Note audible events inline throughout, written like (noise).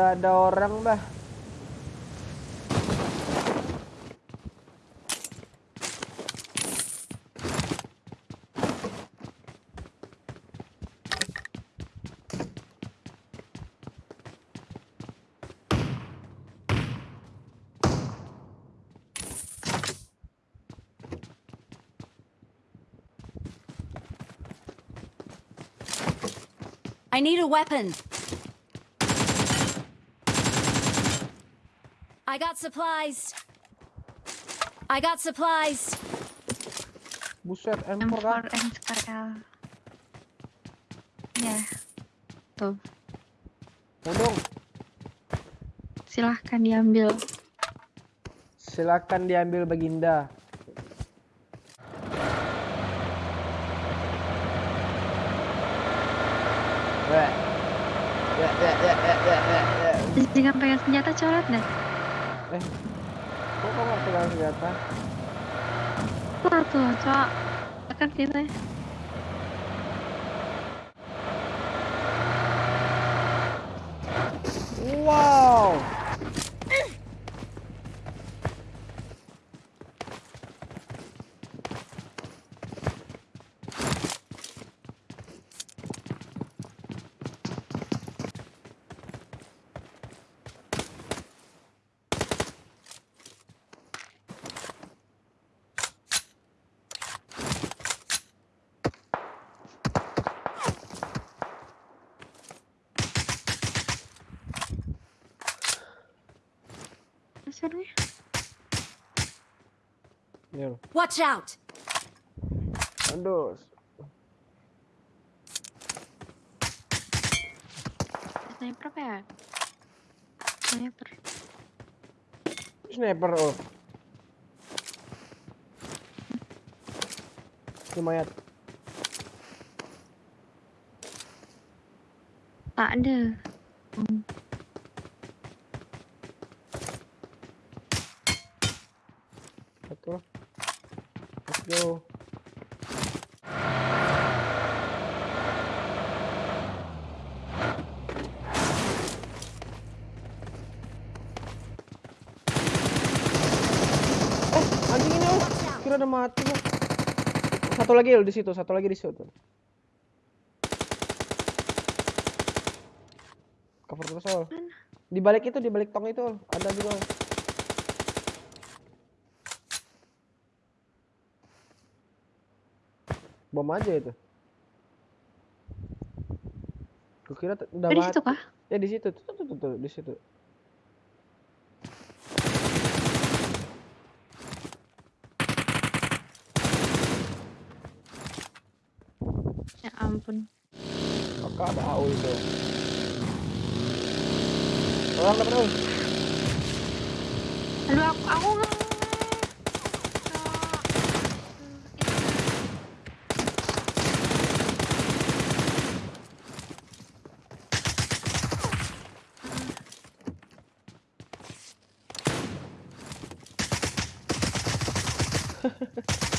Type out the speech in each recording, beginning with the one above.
Udah ada orang dah. I need a weapon. I got supplies. I got supplies. Buset, M4 M4 kan? M4L. Ya. Tuh, Mau dong. silahkan diambil. Silakan diambil Baginda. Ya, ya, ya, ya, ya, ya, ya. Jangan pegang senjata coret dah. Eh, kok nggak pegang senjata? Wah tuh, cok. Kan kita. Wow. Sebenarnya. Ini loh. Watch out. Aduh. Sniper apa ya? Sniper. Sniper oh. Lumayan. Tak ada. Hmm. Betul. Let's go. Eh, anjing ini oh. Kira udah mati gua. Satu lagi loh di situ, satu lagi di situ. Cover terus. Mana? Di balik itu, di balik tong itu ada juga. Bom aja itu. Kukira t- udah Oh, di mati. situ kah? Ya di situ, tuh, tuh, tuh, tuh, di situ. Ampun. Maka ada AU itu. Orang dapat AU. Aduh, aku aku nggak. Tengah. (laughs)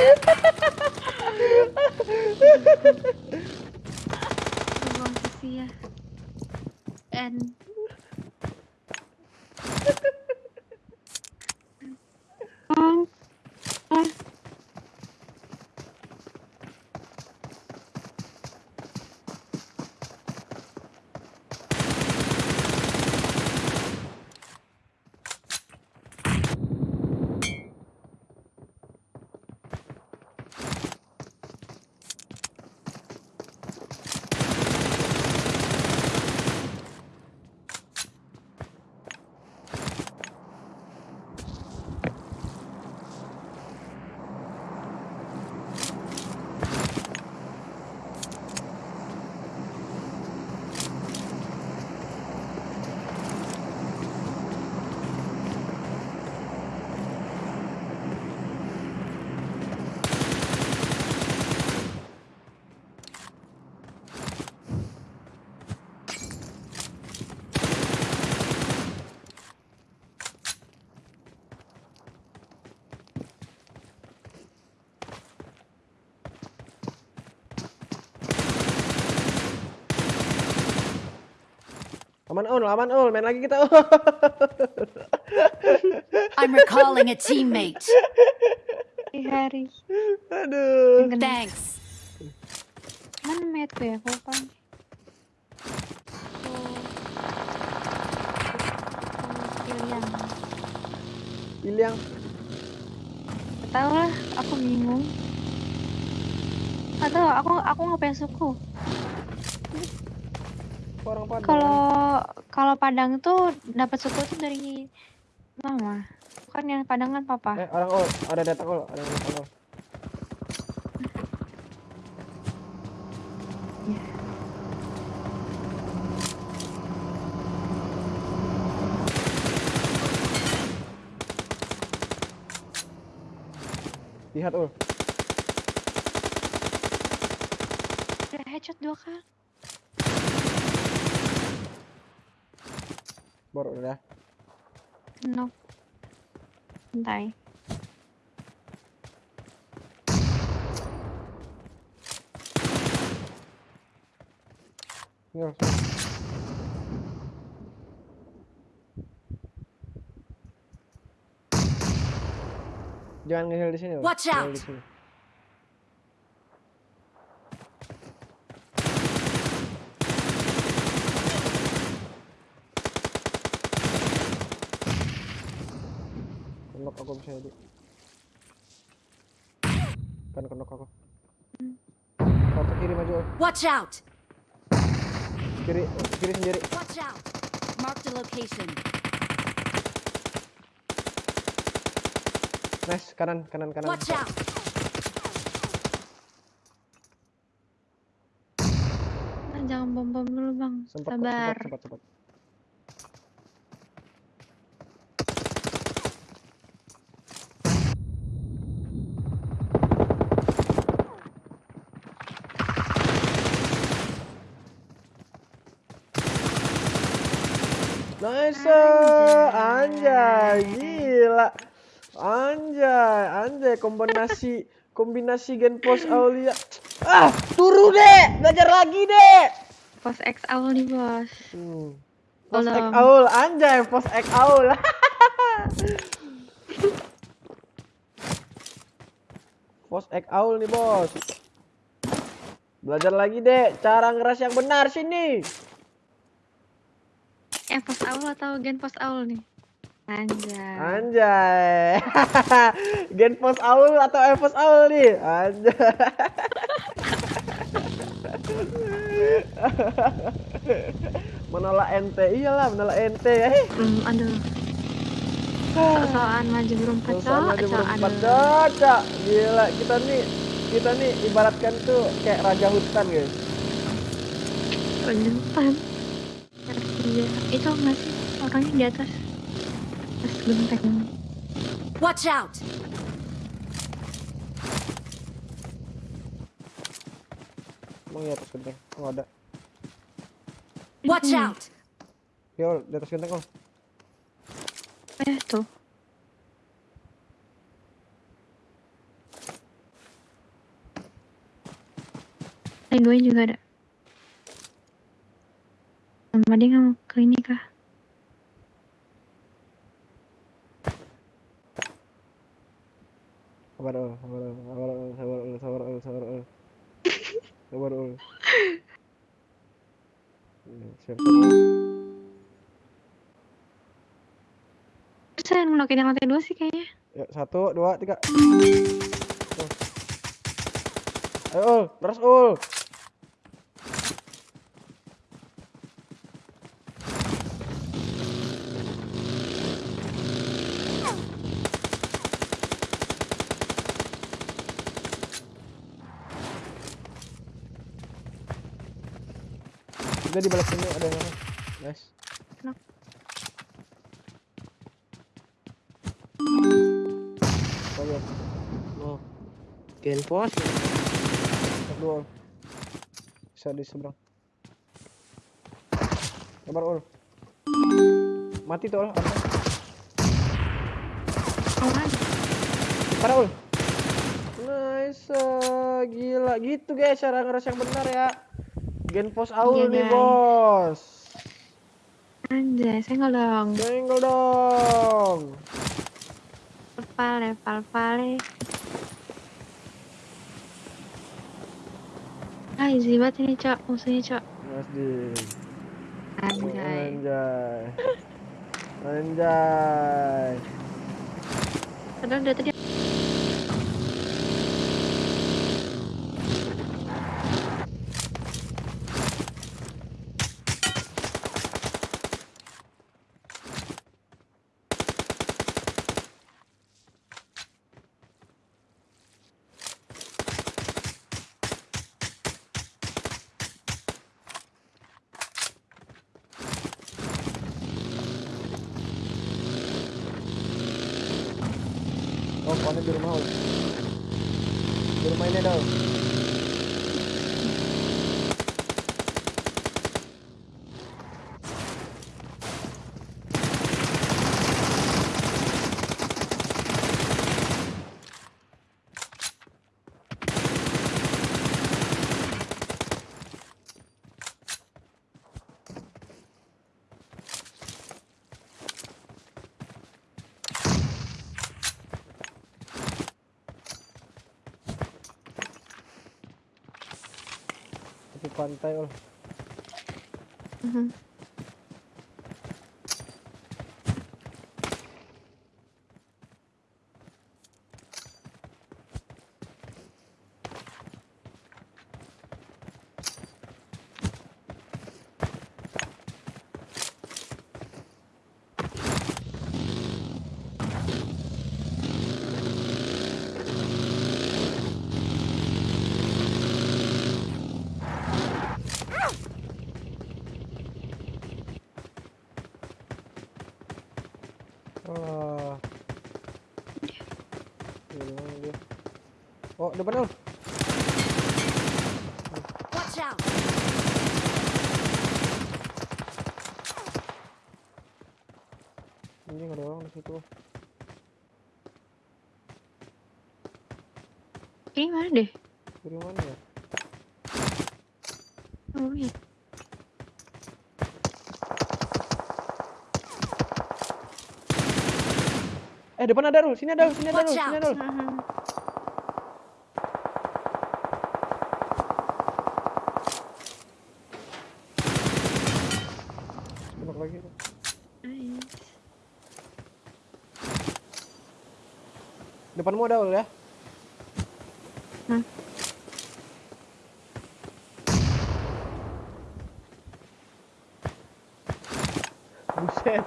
(laughs) Buang sisi ya. And Aman ul, aman ul, main lagi kita ul. I'm recalling a teammate. Hari. Aduh. Thanks. Mana mate ya? Aku lupa. Pilihan. Iliang. Tahu lah, aku bingung. Atau aku aku ngapain suku? Orang Padang. Kalau kalau Padang tuh dapat suku tuh dari mama. Bukan yang Padang kan papa. Eh, orang ul, ada datang ul, ada datang ul. Lihat ul. Udah headshot dua kali. Baru udah. No. Santai. Ul. Jangan ngeheal di sini. Watch out. Kenok aku bisa jadi. Kan kenok aku. Kartu kiri maju. Watch out. Kiri, kiri sendiri. Watch out. Marked a location. Nice, kanan, kanan, kanan. Watch out. Jangan bom bom dulu bang. Sempat, Sabar. sempat, sempat, sempat. Nice, anjay, gila, anjay, anjay, kombinasi, kombinasi gen pos Aulia, ah, turu deh, belajar lagi deh. Pos X awal nih bos. Hmm. Pos ek aul, anjay, pos ek aul. (laughs) pos ek aul nih bos. Belajar lagi deh, cara ngeras yang benar sini. Eh pos awal atau gen pos awal nih? Anjay. Anjay. (laughs) Gen pos aul atau e pos aul nih? Anjay. (laughs) menolak ente, iyalah menolak ente. Eh, Hmm, aduh. Soal maju berempat soal berempat cocok. Gila, kita nih kita nih ibaratkan tuh kayak raja hutan guys. Penyempan. Iya, itu nggak sih orangnya di atas atas genteng. Watch out. Emang ya atas genteng? Oh ada. Watch Hmm. out. Yo, di atas genteng oh. Eh tuh. Yang dua juga ada. Sama dia nggak mau ke ini kah? Sabar ul, sabar ul, sabar ul, sabar ul, sabar ul, sabar ul. Sabar ul. Siap, siap. ul. Terus saya ngelokin yang lantai dua sih kayaknya. Yuk, satu, dua, tiga. Ayo ul, terus ul. Udah di balik sini ada yang. Nice. Kenapa? Apa ya? Oh, Gen pos. cek dua ul. Bisa di seberang. Sabar ul. Mati tuh ul. Apa? Ada. Parah ul. Nice, gila gitu guys cara ngeras yang benar ya. Gen pos aul Iya, nih guys. bos. Anjay, senggol dong. Senggol dong. Pale, pal, pale. Ah, easy banget ini, Cok. Musuhnya, Cok. Asik. Anjay. Anjay. Anjay. Padahal dari tadi Oh, di rumah. Ini ada. Ul. Tepi pantai, ul. Mhm. Ah. Di mana dia? Oh, depan, ul. Watch out! Ini ada orang di situ. Ini mana deh? Dari mana ya? Oh, iya. Eh, depan ada, Rul. Sini ada, Rul. Sini ada, Rul. Watch Sini ada, Rul. Tembak lagi. Nice. Depanmu ada, Ul, ya? Hmm. Buset.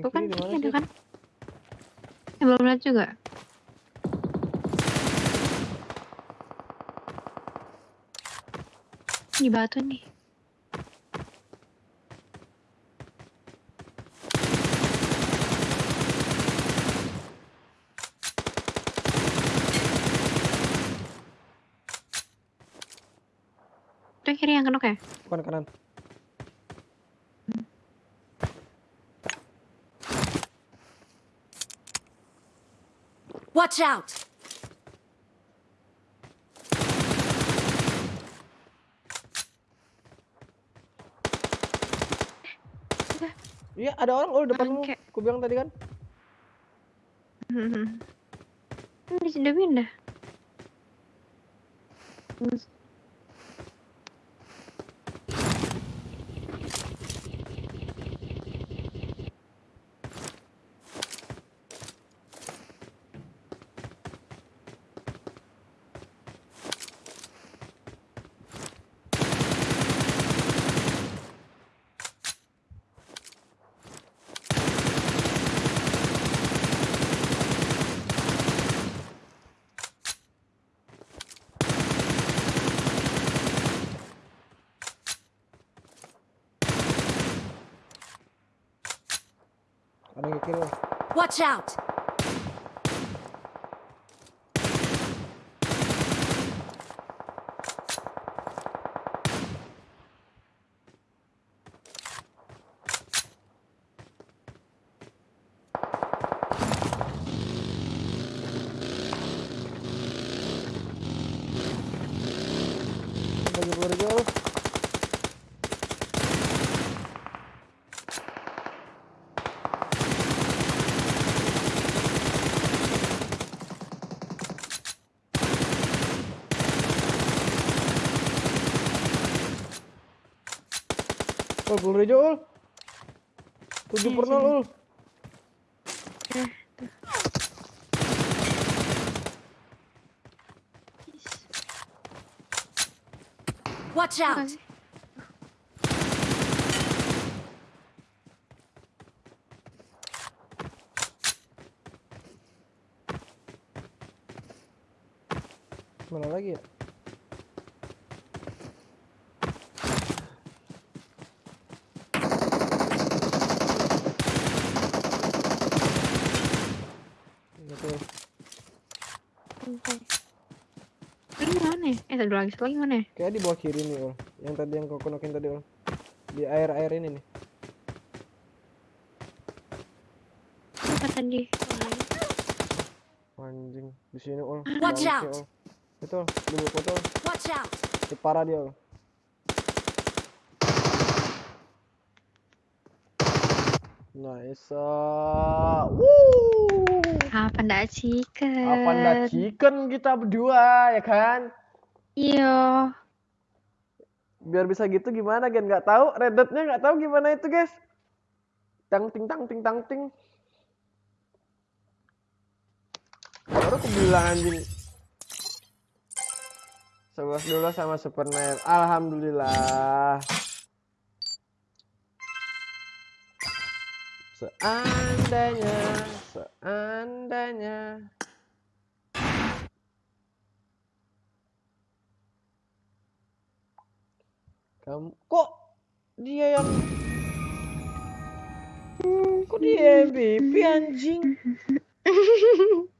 Tuh kan, ada kan? Eh, belum lihat juga. Di batu nih. Itu yang kiri yang kenok ya? Bukan kanan. Watch out! Iya, ada orang oh depanmu. Bangke. Ku bilang tadi kan. Hmm. Ini sudah pindah. Watch out! Ul, peluru hijau, Ul. 7 Iya, per 0, sini. Ul. Watch out! Mana lagi ya? Satu lagi, satu lagi mana ya? Kayak di bawah kiri nih, Ul. Yang tadi yang kau konokin tadi, Ul. Di air-air ini nih. Apa tadi? Anjing, di sini, Ul. Watch out. Ul. Itu, Ul. di bawah foto, Ul. Watch out! Itu parah dia, Ul. Nice. ah. Woo! Apa ndak chicken? Apa ndak chicken kita berdua, ya kan? Iya. Biar bisa gitu gimana, Gen? Nggak tahu, Red Dead-nya nggak tahu gimana itu, guys. Tang ting tang ting tang ting. Baru aku bilang anjing. 11 dulu sama Super. Alhamdulillah. Seandainya, seandainya. Kamu kok dia yang hmm, kok dia MVP anjing? (laughs)